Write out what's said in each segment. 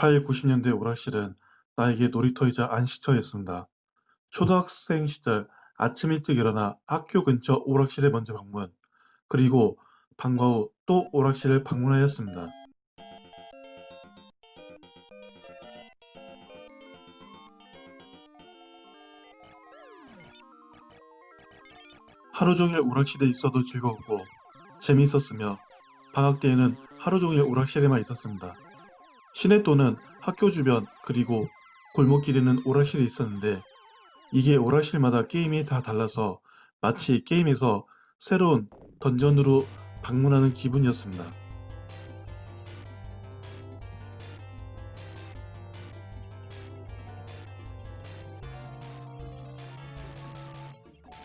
18, 90년대 오락실은 나에게 놀이터이자 안식처였습니다. 초등학생 시절 아침 일찍 일어나 학교 근처 오락실에 먼저 방문, 그리고 방과 후 또 오락실을 방문하였습니다. 하루 종일 오락실에 있어도 즐거웠고 재미있었으며 방학 때에는 하루 종일 오락실에만 있었습니다. 시내 또는 학교 주변 그리고 골목길에는 오락실이 있었는데 이게 오락실마다 게임이 다 달라서 마치 게임에서 새로운 던전으로 방문하는 기분이었습니다.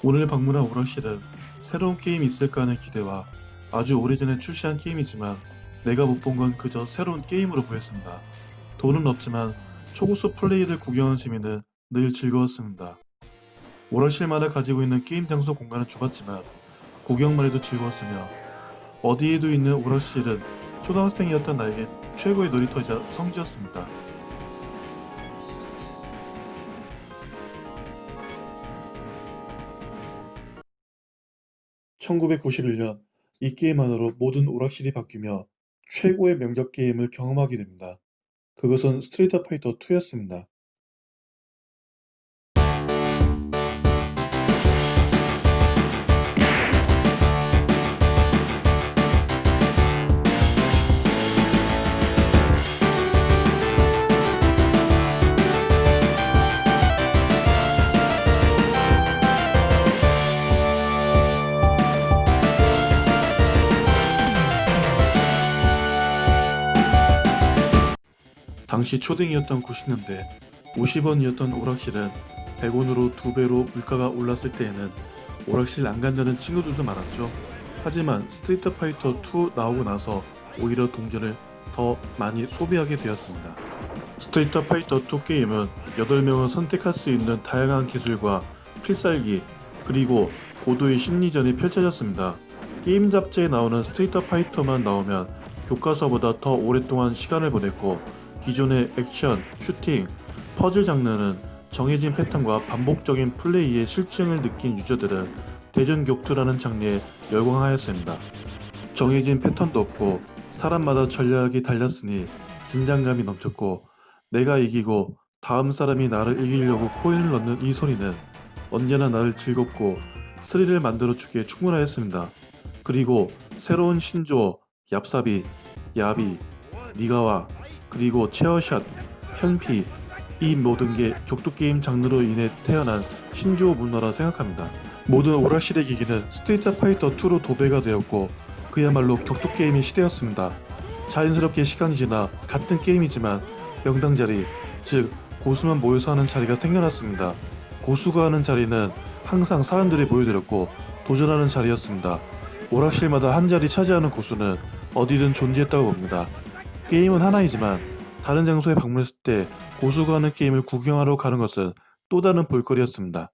오늘 방문한 오락실은 새로운 게임이 있을까 하는 기대와 아주 오래전에 출시한 게임이지만 내가 못 본 건 그저 새로운 게임으로 보였습니다. 돈은 없지만 초고수 플레이를 구경하는 재미는 늘 즐거웠습니다. 오락실마다 가지고 있는 게임 장소 공간은 좁았지만 구경만 해도 즐거웠으며 어디에도 있는 오락실은 초등학생이었던 나에게 최고의 놀이터이자 성지였습니다. (1991년) 이 게임만으로 모든 오락실이 바뀌며 최고의 명작 게임을 경험하게 됩니다. 그것은 스트리트 파이터 2였습니다. 당시 초딩이었던 90년대 50원이었던 오락실은 100원으로 두배로 물가가 올랐을 때에는 오락실 안 간다는 친구들도 많았죠. 하지만 스트리트 파이터 2 나오고 나서 오히려 동전을 더 많이 소비하게 되었습니다. 스트리트 파이터 2 게임은 8명을 선택할 수 있는 다양한 기술과 필살기 그리고 고도의 심리전이 펼쳐졌습니다. 게임 잡지에 나오는 스트리트 파이터만 나오면 교과서보다 더 오랫동안 시간을 보냈고 기존의 액션, 슈팅, 퍼즐 장르는 정해진 패턴과 반복적인 플레이의 실증을 느낀 유저들은 대전 격투라는 장르에 열광하였습니다. 정해진 패턴도 없고 사람마다 전략이 달렸으니 긴장감이 넘쳤고 내가 이기고 다음 사람이 나를 이기려고 코인을 넣는 이 소리는 언제나 나를 즐겁고 스릴을 만들어주기에 충분하였습니다. 그리고 새로운 신조어, 얍사비, 야비, 니가와 그리고 체어샷, 현피 이 모든 게 격투게임 장르로 인해 태어난 신조어 문화라 생각합니다. 모든 오락실의 기기는 스트리트 파이터 2로 도배가 되었고 그야말로 격투게임의 시대였습니다. 자연스럽게 시간이 지나 같은 게임이지만 명당 자리, 즉 고수만 모여서 하는 자리가 생겨났습니다. 고수가 하는 자리는 항상 사람들이 모여들었고 도전하는 자리였습니다. 오락실마다 한 자리 차지하는 고수는 어디든 존재했다고 봅니다. 게임은 하나이지만 다른 장소에 방문했을 때 고수가 하는 게임을 구경하러 가는 것은 또 다른 볼거리였습니다.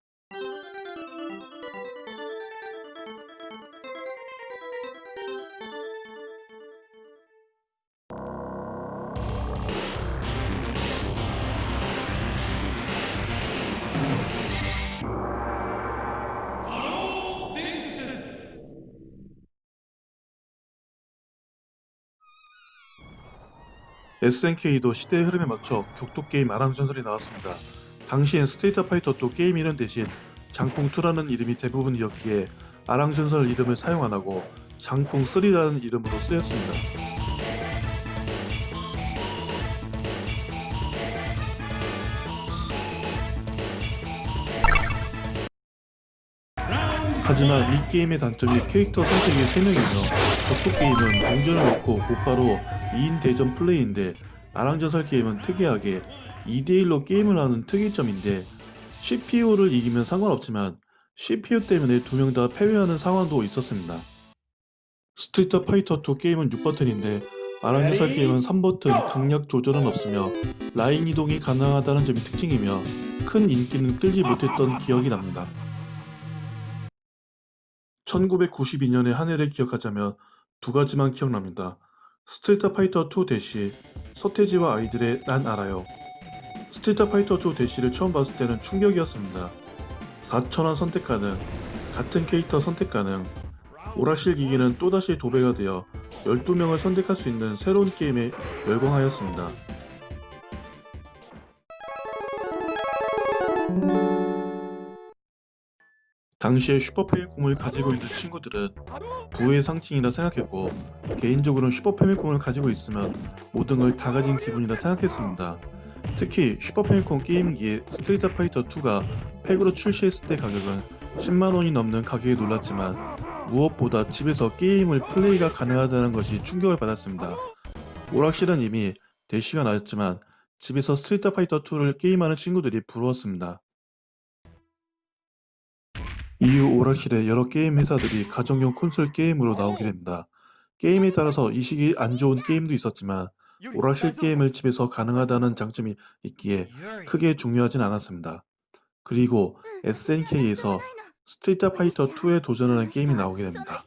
SNK도 시대의 흐름에 맞춰 격투게임 아랑전설이 나왔습니다. 당시엔 스트리트 파이터 2 게임 이름 대신 장풍2라는 이름이 대부분이었기에 아랑전설 이름을 사용 안하고 장풍3라는 이름으로 쓰였습니다. 하지만 이 게임의 단점이 캐릭터 선택이 3명이며 격투게임은 동전을 넣고 곧바로 2인 대전 플레이인데 아랑전설 게임은 특이하게 2대1로 게임을 하는 특이점인데 CPU를 이기면 상관없지만 CPU 때문에 두 명 다 패배하는 상황도 있었습니다. 스트리트 파이터 2 게임은 6버튼인데 아랑전설 게임은 3버튼 강약 조절은 없으며 라인 이동이 가능하다는 점이 특징이며 큰 인기는 끌지 못했던 기억이 납니다. 1992년의 한 해를 기억하자면 두 가지만 기억납니다. 스트리트 파이터 2 대시 서태지와 아이들의 난 알아요. 스트리트 파이터 2 대시를 처음 봤을 때는 충격이었습니다. 사천왕 선택 가능, 같은 캐릭터 선택 가능, 오락실 기기는 또다시 도배가 되어 12명을 선택할 수 있는 새로운 게임에 열광하였습니다. 당시에 슈퍼패미콤을 가지고 있는 친구들은 부의 상징이라 생각했고 개인적으로는 슈퍼패미콤을 가지고 있으면 모든 걸 다 가진 기분이라 생각했습니다. 특히 슈퍼패미콤 게임기에 스트리트 파이터 2가 팩으로 출시했을 때 가격은 10만원이 넘는 가격에 놀랐지만 무엇보다 집에서 게임을 플레이가 가능하다는 것이 충격을 받았습니다. 오락실은 이미 대시가 나왔지만 집에서 스트리트 파이터 2를 게임하는 친구들이 부러웠습니다. 이후 오락실에 여러 게임 회사들이 가정용 콘솔 게임으로 나오게 됩니다. 게임에 따라서 이식이 안 좋은 게임도 있었지만 오락실 게임을 집에서 가능하다는 장점이 있기에 크게 중요하진 않았습니다. 그리고 SNK에서 스트리트 파이터 2에 도전하는 게임이 나오게 됩니다.